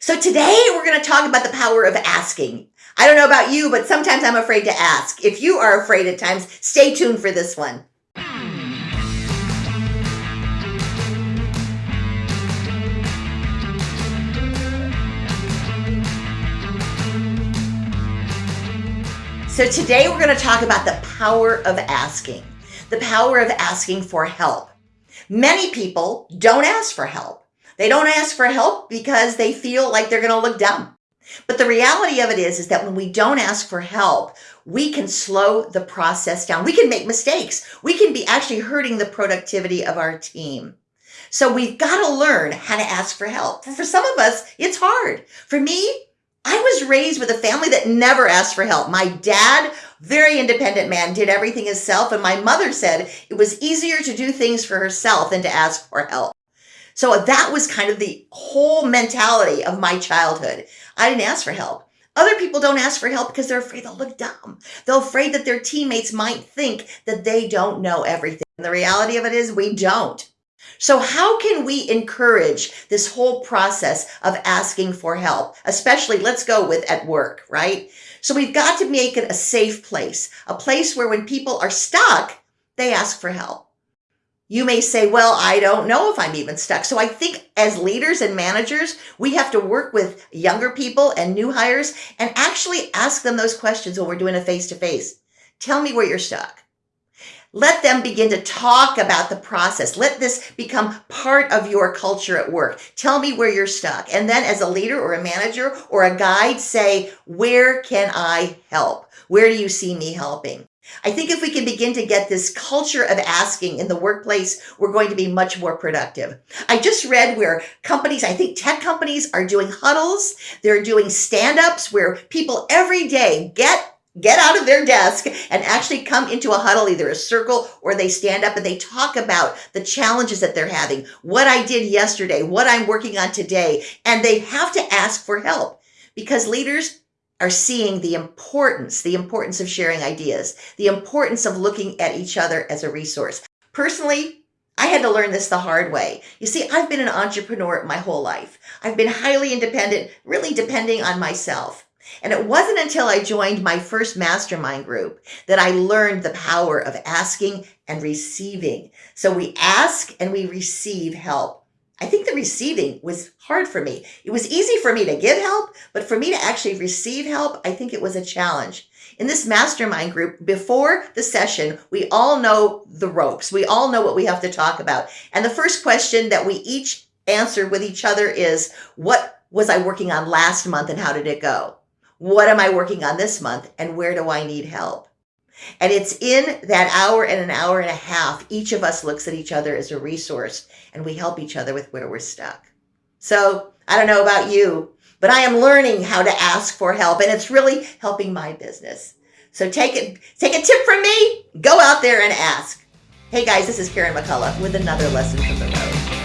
So today we're going to talk about the power of asking. I don't know about you, but sometimes I'm afraid to ask. If you are afraid at times, stay tuned for this one. So today we're going to talk about the power of asking, the power of asking for help. Many people don't ask for help. They don't ask for help because they feel like they're going to look dumb. But the reality of it is, is that when we don't ask for help, we can slow the process down. We can make mistakes. We can be actually hurting the productivity of our team. So we've got to learn how to ask for help. For some of us, it's hard. For me, I was raised with a family that never asked for help. My dad, very independent man, did everything himself. And my mother said it was easier to do things for herself than to ask for help. So that was kind of the whole mentality of my childhood. I didn't ask for help. Other people don't ask for help because they're afraid they'll look dumb. They're afraid that their teammates might think that they don't know everything. And the reality of it is we don't. So how can we encourage this whole process of asking for help, especially let's go with at work, right? So we've got to make it a safe place, a place where when people are stuck, they ask for help. You may say, well, I don't know if I'm even stuck. So I think as leaders and managers, we have to work with younger people and new hires and actually ask them those questions when we're doing a face-to-face. Tell me where you're stuck. Let them begin to talk about the process. Let this become part of your culture at work. Tell me where you're stuck. And then as a leader or a manager or a guide, say, where can I help? Where do you see me helping? I think if we can begin to get this culture of asking in the workplace, we're going to be much more productive. I just read where companies, I think tech companies are doing huddles. They're doing stand-ups where people every day get get out of their desk and actually come into a huddle, either a circle or they stand up and they talk about the challenges that they're having, what I did yesterday, what I'm working on today, and they have to ask for help because leaders are seeing the importance, the importance of sharing ideas, the importance of looking at each other as a resource. Personally, I had to learn this the hard way. You see, I've been an entrepreneur my whole life. I've been highly independent, really depending on myself. And it wasn't until I joined my first mastermind group that I learned the power of asking and receiving. So we ask and we receive help. I think the receiving was hard for me. It was easy for me to give help, but for me to actually receive help, I think it was a challenge. In this mastermind group, before the session, we all know the ropes. We all know what we have to talk about. And the first question that we each answer with each other is, what was I working on last month and how did it go? What am I working on this month and where do I need help? And it's in that hour and an hour and a half, each of us looks at each other as a resource and we help each other with where we're stuck. So I don't know about you, but I am learning how to ask for help and it's really helping my business. So take it, take a tip from me, go out there and ask. Hey guys, this is Karen McCullough with another lesson from the road.